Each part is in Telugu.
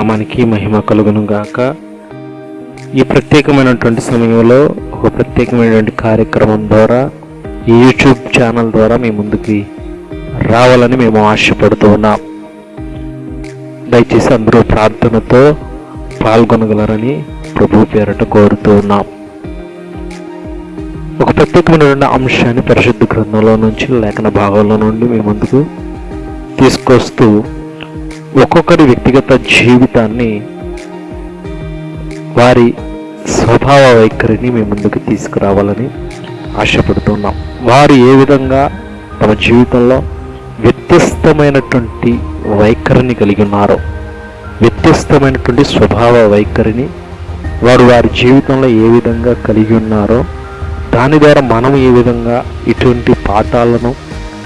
నామానికి మహిమ కలుగును గాక. ఈ ప్రత్యేకమైనటువంటి సమయంలో ఒక ప్రత్యేకమైనటువంటి కార్యక్రమం ద్వారా ఈ యూట్యూబ్ ఛానల్ ద్వారా మీ ముందుకి రావాలని మేము ఆశపడుతూ ఉన్నాం. దయచేసి అందరూ ప్రార్థనతో పాల్గొనగలరని ప్రభు పేరట కోరుతూ ఉన్నాం. ఒక ప్రత్యేకమైనటువంటి అంశాన్ని పరిశుద్ధ గ్రంథంలో నుంచి లేఖన భాగంలో నుండి మీ ముందుకు తీసుకొస్తూ ఒక్కొక్కరి వ్యక్తిగత జీవితాన్ని వారి స్వభావ వైఖరిని మీ ముందుకు తీసుకురావాలని ఆశపడుతున్నాం. వారు ఏ విధంగా తమ జీవితంలో వ్యత్యస్తమైనటువంటి వైఖరిని కలిగి ఉన్నారో వ్యత్యస్తమైనటువంటి స్వభావ వైఖరిని వారు వారి జీవితంలో ఏ విధంగా కలిగి ఉన్నారో దాని ద్వారా మనం ఏ విధంగా ఇటువంటి పాఠాలను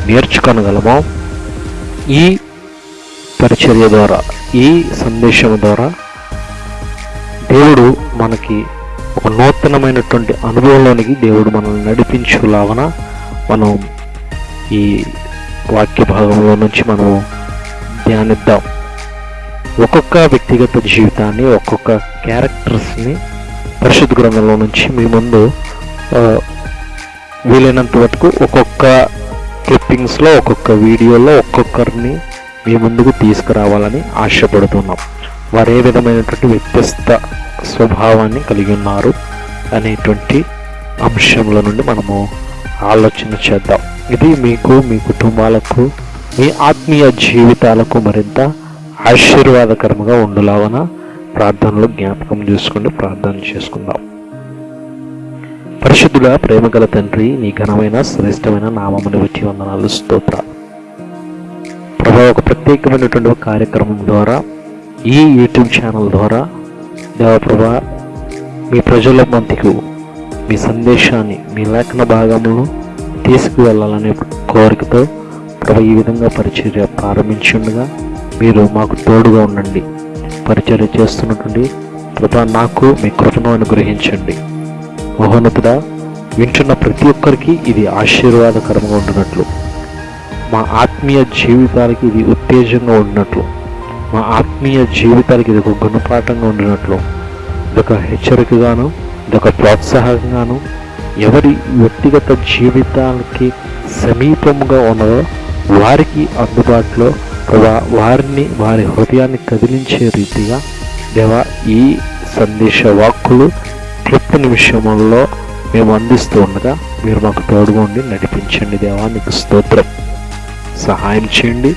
నేర్చుకొనగలమో ఈ పరిచర్య ద్వారా ఈ సందేశం ద్వారా దేవుడు మనకి ఒక నూతనమైనటువంటి అనుభవంలోనికి దేవుడు మనల్ని నడిపించులాగన మనం ఈ వాక్య భాగంలో నుంచి మనం ధ్యానిద్దాం. ఒక్కొక్క వ్యక్తిగత జీవితాన్ని ఒక్కొక్క క్యారెక్టర్స్ని పరిశుద్ధ గ్రంథంలో నుంచి మీ ముందు వీలైనంత వరకు ఒక్కొక్క క్లిప్పింగ్స్లో ఒక్కొక్క వీడియోలో ఒక్కొక్కరిని మీ ముందుకు తీసుకురావాలని ఆశపడుతున్నాం. వారు ఏ విధమైనటువంటి వ్యత్యస్త స్వభావాన్ని కలిగి ఉన్నారు అనేటువంటి అంశంల నుండి మనము ఆలోచన చేద్దాం. ఇది మీకు మీ కుటుంబాలకు మీ ఆత్మీయ జీవితాలకు మరింత ఆశీర్వాదకరంగా ఉండులాగన ప్రార్థనలో జ్ఞాపకం చేసుకుని ప్రార్థన చేసుకుందాం. పరిశుద్ధుల ప్రేమగల తండ్రి నీ ఘనమైన శ్రేష్టమైన నామములు వచ్చి వందనాలు స్తోత్రాలు. ప్రభా ఒక ప్రత్యేకమైనటువంటి ఒక కార్యక్రమం ద్వారా ఈ యూట్యూబ్ ఛానల్ ద్వారా దేవప్రభా మీ ప్రజల మధ్యకు మీ సందేశాన్ని మీ లేఖన భాగంలో తీసుకువెళ్ళాలనే కోరికతో ప్రభు ఈ విధంగా పరిచర్య ప్రారంభించుండగా మీరు మాకు తోడుగా ఉండండి. పరిచర్య చేస్తున్నటువంటి ప్రభా నాకు మీ కృపను అనుగ్రహించండి. మహోన్నతుడా వింటున్న ప్రతి ఒక్కరికి ఇది ఆశీర్వాదకరంగా ఉంటున్నట్లు మా ఆత్మీయ జీవితాలకి ఇది ఉత్తేజంగా ఉండినట్లు మా ఆత్మీయ జీవితాలకి ఇది ఒక గుణపాఠంగా ఉండినట్లు ఇదొక హెచ్చరికగాను ఇదొక ప్రోత్సాహంగాను ఎవరి వ్యక్తిగత జీవితాలకి సమీపంగా ఉన్నదో వారికి అందుబాటులో వారిని వారి హృదయాన్ని కదిలించే రీతిగా దేవా ఈ సందేశ వాక్కులు క్లుప్త నిమిషంలో మేము అందిస్తూ ఉండగా మీరు మాకు తోడుగా ఉండి నడిపించండి దేవా మీకు స్తోత్రం. సహాయం చేయండి.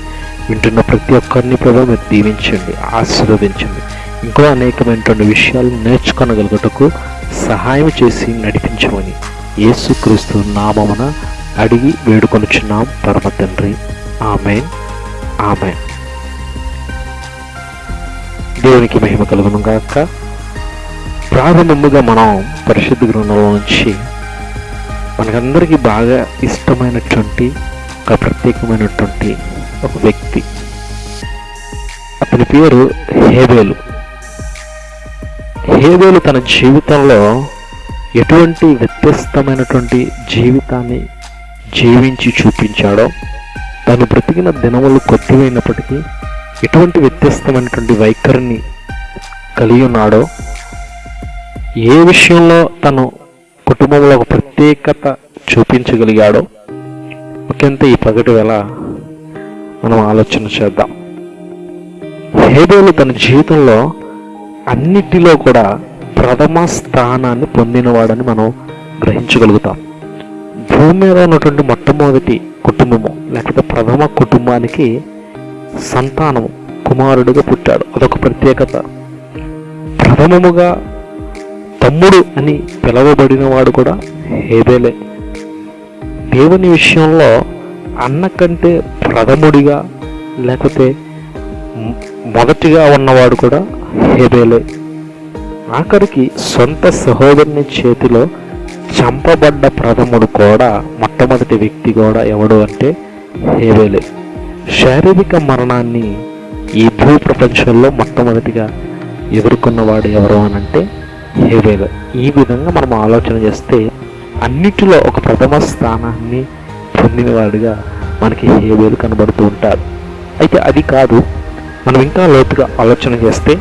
వింటున్న ప్రతి ఒక్కరిని ప్రభావ మీరు దీవించండి ఆశీర్వదించండి. ఇంకా అనేకమైనటువంటి విషయాలు నేర్చుకొనగలుగుటకు సహాయం చేసి నడిపించమని యేసుక్రీస్తు నామమున అడిగి వేడుకొనుచున్నాం. పరమ తండ్రి. ఆమెన్. ఆమెన్. దేవునికి మహిమ కలుగును గాక. ప్రారంభముగా మనం పరిశుద్ధ గ్రంథంలో నుంచి మనకందరికీ బాగా ఇష్టమైనటువంటి ఒక ప్రత్యేకమైనటువంటి ఒక వ్యక్తి. అతని పేరు హేబేలు. హేబేలు తన జీవితంలో ఎటువంటి వ్యత్యస్తమైనటువంటి జీవితాన్ని జీవించి చూపించాడో తను బ్రతికిన దినములు కొద్దివైనప్పటికీ ఎటువంటి వ్యత్యస్తమైనటువంటి వైఖరిని కలిగి ఉన్నాడో ఏ విషయంలో తను కుటుంబంలో ఒక ప్రత్యేకత చూపించగలిగాడో ఒకంత ఈ పగటి వేళ మనం ఆలోచన చేద్దాం. హేబేలు తన జీవితంలో అన్నిటిలో కూడా ప్రథమ స్థానాన్ని పొందినవాడని మనం గ్రహించగలుగుతాం. భూమి మీద ఉన్నటువంటి మొట్టమొదటి కుటుంబము లేకపోతే ప్రథమ కుటుంబానికి సంతానము కుమారుడిగా పుట్టాడు. అదొక ప్రత్యేకత. ప్రథమముగా తమ్ముడు అని పిలవబడిన వాడు కూడా హేబేలే. దేవుని విషయంలో అన్న కంటే ప్రథముడిగా లేకపోతే మొదటిగా ఉన్నవాడు కూడా హేబేలే. ఆఖరికి సొంత సహోదరుని చేతిలో చంపబడ్డ ప్రథముడు కూడా మొట్టమొదటి వ్యక్తి కూడా ఎవడు అంటే హేబేలే. శారీరక మరణాన్ని ఈ భూ ప్రపంచంలో మొట్టమొదటిగా ఎదుర్కొన్నవాడు ఎవరు అని అంటే హేబేలే. ఈ విధంగా మనం ఆలోచన చేస్తే అన్నిటిలో ఒక ప్రథమ స్థానాన్ని పొందినవాడుగా మనకి హేబేలు కనబడుతూ ఉంటారు అయితే అది కాదు మనం ఇంకా లోతుగా ఆలోచన చేస్తే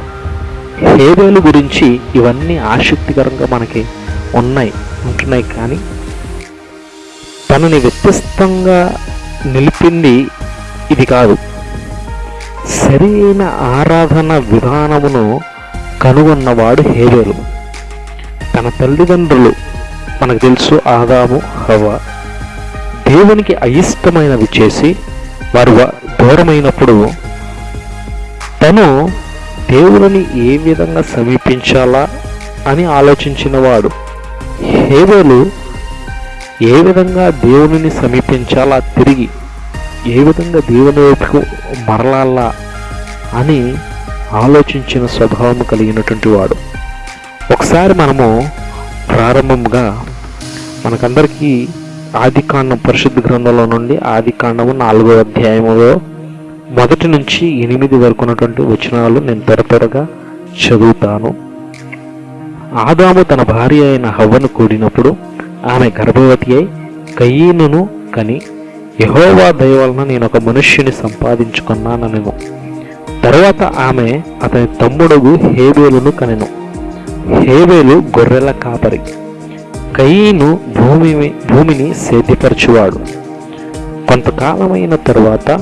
హేబేలు గురించి ఇవన్నీ ఆసక్తికరంగా మనకి ఉన్నాయి ఉంటున్నాయి కానీ తనని వ్యత్యస్తంగా నిలిపింది ఇది కాదు. సరైన ఆరాధన విధానమును కనుగొన్నవాడు హేబేలు. తన తల్లిదండ్రులు మనకు తెలుసు ఆదాము హవ. దేవునికి అయిష్టమైనవి చేసి వారు దూరమైనప్పుడు తను దేవుని ఏ విధంగా సమీపించాలా అని ఆలోచించిన వాడు. హేబేలు ఏ విధంగా దేవునిని సమీపించాలా తిరిగి ఏ విధంగా దేవుని వైపుకు మరలాలా అని ఆలోచించిన స్వభావం కలిగినటువంటి వాడు. ఒకసారి మనము ప్రారంభంగా మనకందరికీ ఆదికాండం పరిశుద్ధ గ్రంథంలో నుండి ఆదికాండము నాలుగో అధ్యాయములో మొదటి నుంచి ఎనిమిది వరకు ఉన్నటువంటి వచనాలు నేను త్వర త్వరగా చదువుతాను. ఆదాము తన భార్య అయిన హవ్వను కూడినప్పుడు ఆమె గర్భవతి అయి కయ్యీనును కని యహోవా దయవలన నేను ఒక మనుష్యుని సంపాదించుకున్నాననెను తర్వాత ఆమె అతని తమ్ముడుగు హేబేలును కనెను. హేబేలు గొర్రెల కాపరి. కయీను భూమి భూమిని సేద్యపరచువాడు. కొంతకాలమైన తరువాత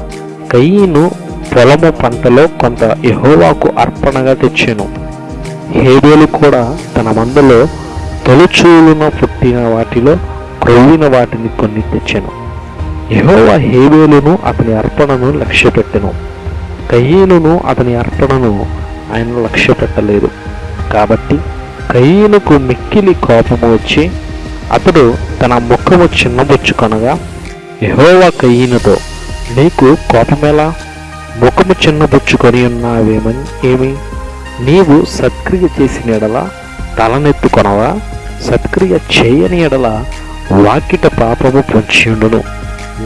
కయీను పొలము పంటలో కొంత యహోవాకు అర్పణగా తెచ్చెను. హేబేలు కూడా తన మందలో తొలిచూలున పుట్టిన వాటిలో క్రొవ్విన వాటిని కొన్ని తెచ్చెను. యహోవా హేబేలును అతని అర్పణను లక్ష్యపెట్టెను. కయ్యేలును అతని అర్పణను ఆయన లక్ష్యపెట్టలేదు. కాబట్టి కయ్యనుకు మిక్కిలి కోపము వచ్చి అతడు తన ముఖము చిన్నబుచ్చుకొనగా యెహోవా కయ్యినతో నీకు కోపమేలా? ముఖము చిన్నబుచ్చుకొని ఉన్నావేమని ఏమి? నీవు సత్క్రియ చేసిన ఎడల తలనెత్తుకొనవా సత్క్రియ చేయని ఎడల వాకిట పాపము పొంచియుండును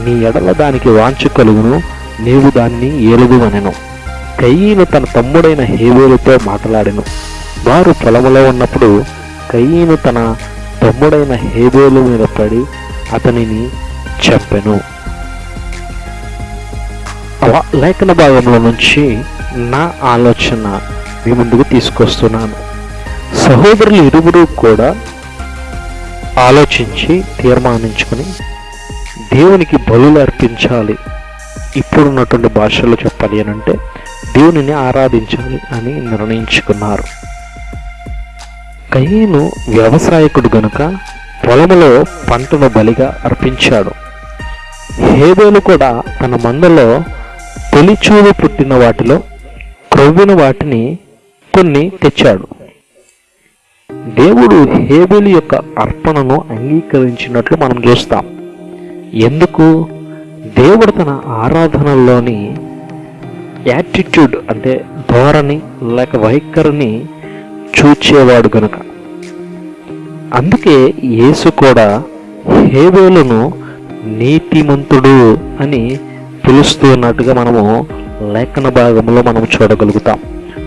నీ ఎడల దానికి వాంచు కలుగును నీవు దాన్ని ఏలుదువనెను కయ్యను తన తమ్ముడైన హేవేలుతో మాట్లాడెను. వారు పొలములో ఉన్నప్పుడు కయ్యను తన తమ్ముడైన హేబేలు మీద పడి అతనిని చంపెను. అలా లేఖన భాగంలో నుంచి నా ఆలోచన మీ ముందుకు తీసుకొస్తున్నాను. సహోదరులు ఇరువురు కూడా ఆలోచించి తీర్మానించుకొని దేవునికి బలులు అర్పించాలి. ఇప్పుడున్నటువంటి భాషలో చెప్పాలి అని అంటే దేవునిని ఆరాధించాలి అని నిర్ణయించుకున్నారు. కయ్యను వ్యవసాయకుడు గనుక పొలములో పంటను బలిగా అర్పించాడు. హేబేలు కూడా తన మందలో తొలిచూలు పుట్టిన వాటిలో క్రొవ్విన వాటిని కొన్ని తెచ్చాడు. దేవుడు హేబేలు యొక్క అర్పణను అంగీకరించినట్లు మనం చూస్తాం. ఎందుకు? దేవుడు తన ఆరాధనలోని యాటిట్యూడ్ అంటే ధోరణి లేక వైఖరిని చూచేవాడు గనుక. అందుకే యేసు కూడా హేబేలును నీతిమంతుడు అని పిలుస్తూ ఉన్నట్టుగా మనము లేఖన భాగంలో మనం చూడగలుగుతాం.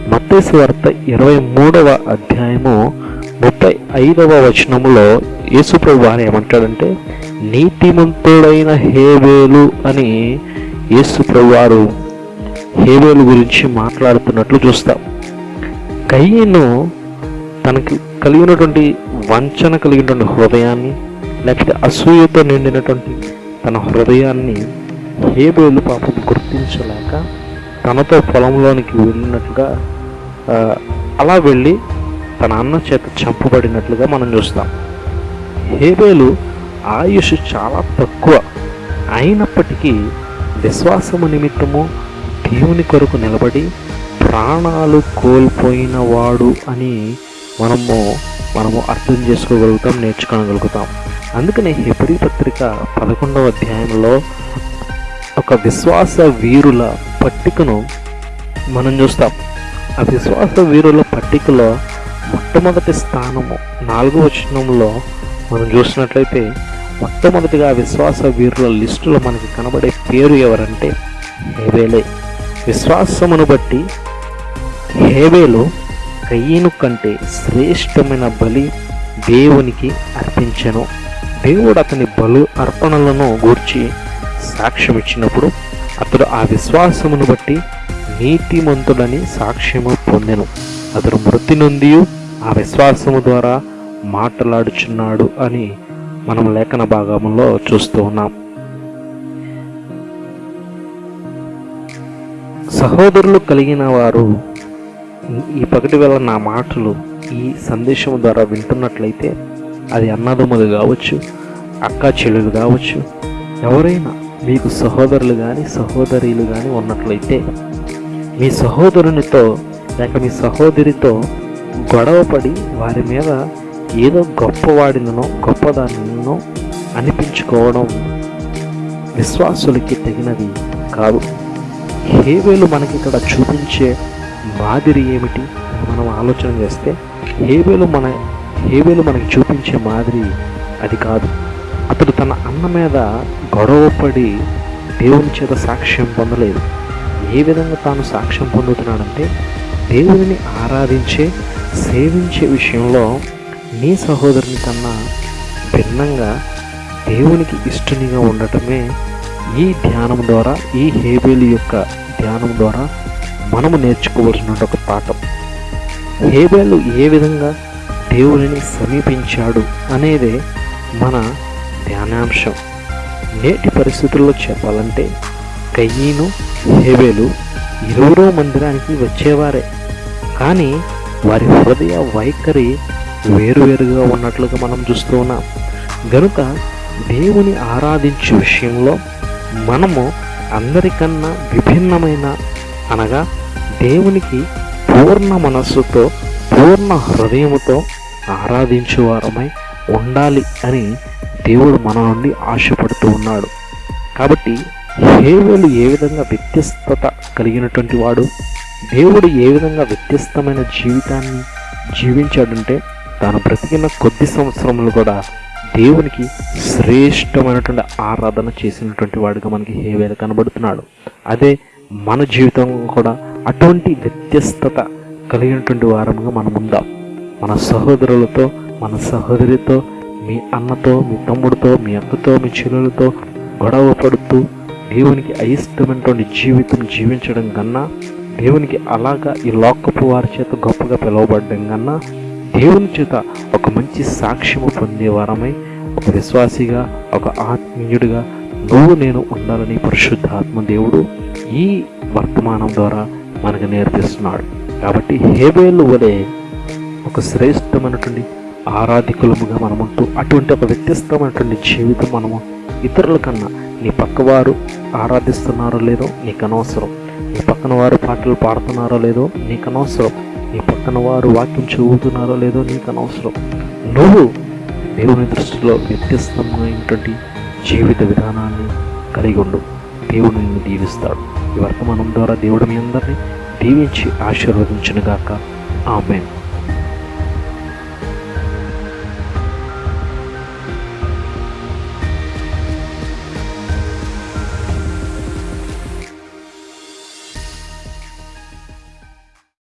మత్తేసు వార్త ఇరవై మూడవ అధ్యాయము ముప్పై ఐదవ వచనములో యేసుప్రభు వారు ఏమంటాడంటే నీతిమంతుడైన హేబేలు అని యేసుప్రభు వారు హేబేలు గురించి మాట్లాడుతున్నట్లు చూస్తాం. కయ్యను తనకి కలిగినటువంటి వంచన కలిగినటువంటి హృదయాన్ని లేకపోతే అసూయతో నిండినటువంటి తన హృదయాన్ని హేబేలు పాపం గుర్తించలేక తనతో పొలంలోనికి వెళ్ళినట్లుగా అలా వెళ్ళి తన అన్న చేత చంపబడినట్లుగా మనం చూస్తాం. హేబేలు ఆయుష్ చాలా తక్కువ. అయినప్పటికీ విశ్వాసము నిమిత్తము దేవుని కొరకు నిలబడి ప్రాణాలు కోల్పోయిన వాడు అని మనము మనము అర్థం చేసుకోగలుగుతాం నేర్చుకోగలుగుతాం. అందుకనే హెబ్రి పత్రిక పదకొండవ అధ్యాయంలో ఒక విశ్వాస వీరుల పట్టికను మనం చూస్తాం. ఆ విశ్వాస వీరుల పట్టికలో మొట్టమొదటి స్థానము నాలుగో వచనంలో మనం చూసినట్లయితే మొట్టమొదటిగా విశ్వాస వీరుల లిస్టులో మనకి కనబడే పేరు ఎవరంటే హేబేలే. విశ్వాసమును బట్టి హేబేలు కయ్యను కంటే శ్రేష్టమైన బలి దేవునికి అర్పించను. దేవుడు అతని బలు అర్పణలను గూర్చి సాక్ష్యం ఇచ్చినప్పుడు అతడు ఆ విశ్వాసమును బట్టి నీతిమంతుడని సాక్ష్యము పొందెను. అతడు మృతి నుండి ఆ విశ్వాసము ద్వారా మాట్లాడుచున్నాడు అని మనం లేఖన భాగంలో చూస్తూ ఉన్నాం. సహోదరులు కలిగిన వారు ఈ పగటి వేళ నా మాటలు ఈ సందేశం ద్వారా వింటున్నట్లయితే అది అన్నదమ్ములు కావచ్చు అక్క చెల్లెలు కావచ్చు ఎవరైనా మీకు సహోదరులు కానీ సహోదరులు కానీ ఉన్నట్లయితే మీ సహోదరునితో లేక మీ సహోదరితో గొడవపడి వారి మీద ఏదో గొప్పవాడినో గొప్పదానినో అనిపించుకోవడం విశ్వాసులకి తగినది కాదు. హేవేలు మనకి ఇక్కడ చూపించే మాదిరి ఏమిటి మనం ఆలోచన చేస్తే? హేవేలు మన హేవేలు మనకి చూపించే మాదిరి అది కాదు. అతడు తన అన్న మీద గొడవపడి దేవుని చేత సాక్ష్యం పొందలేదు. ఏ విధంగా తాను సాక్ష్యం పొందుతున్నాడంటే దేవుని ఆరాధించే సేవించే విషయంలో నీ సహోదరుని కన్నా భిన్నంగా దేవునికి ఇష్టనిగా ఉండటమే ఈ ధ్యానం ద్వారా ఈ హేబేలు యొక్క ధ్యానం ద్వారా మనము నేర్చుకోవాల్సిన ఒక పాఠం. హేబేలు ఏ విధంగా దేవుడిని సమీపించాడు అనేదే మన ధ్యానాంశం. నేటి పరిస్థితుల్లో చెప్పాలంటే కయ్యీను హేబేలు ఇరువురు మందిరానికి వచ్చేవారే. కానీ వారి హృదయ వైఖరి వేరువేరుగా ఉన్నట్లుగా మనం చూస్తూ ఉన్నాం. గనుక దేవుని ఆరాధించే విషయంలో మనము అందరికన్నా విభిన్నమైన అనగా దేవునికి పూర్ణ మనస్సుతో పూర్ణ హృదయముతో ఆరాధించేవారమై ఉండాలి అని దేవుడు మన నుండి ఆశపడుతూ ఉన్నాడు. కాబట్టి హేవేలు ఏ విధంగా వ్యత్యస్తత కలిగినటువంటి వాడు దేవుడు ఏ విధంగా వ్యత్యస్తమైన జీవితాన్ని జీవించాడంటే తాను బ్రతికిన కొద్ది సంవత్సరములు కూడా దేవునికి శ్రేష్టమైనటువంటి ఆరాధన చేసినటువంటి వాడుగా మనకి హేవేలు కనబడుతున్నాడు. అదే మన జీవితం కూడా అటువంటి వ్యత్యస్తత కలిగినటువంటి వారముగా మనం ఉందాం. మన సహోదరులతో మన సహోదరితో మీ అన్నతో మీ తమ్ముడితో మీ అక్కతో మీ చెల్లెలతో గొడవ పడుతూ దేవునికి అయిష్టమైనటువంటి జీవితం జీవించడం కన్నా దేవునికి అలాగా ఈ లోకపు వారి చేత గొప్పగా పిలువబడడం కన్నా దేవుని చేత ఒక మంచి సాక్ష్యము పొందేవారమై ఒక విశ్వాసిగా ఒక ఆత్మీయుడిగా నువ్వు నేను ఉండాలని పరిశుద్ధ ఆత్మ దేవుడు ఈ వర్తమానం ద్వారా మనకు నేర్పిస్తున్నాడు. కాబట్టి హేబేలు వలె ఒక శ్రేష్టమైనటువంటి ఆరాధికులముగా మనముంటూ అటువంటి ఒక వ్యత్యస్తమైనటువంటి జీవితం మనము ఇతరుల కన్నా నీ పక్కవారు ఆరాధిస్తున్నారో లేదో నీకు అనవసరం. నీ పక్కన వారు పాటలు పాడుతున్నారో లేదో నీకు అనవసరం. నీ పక్కన వారు వాక్యం చదువుతున్నారో లేదో నీకు అనవసరం. నువ్వు దేవుని దృష్టిలో వ్యత్యస్తమైనటువంటి జీవిత విధానాన్ని కలిగి ఉండు. దేవుడు నిన్ను దీవిస్తాడు. ఈ వర్తమానం ద్వారా దేవుడు మీ అందరినీ దీవించి ఆశీర్వదించునుగాక. ఆమెన్.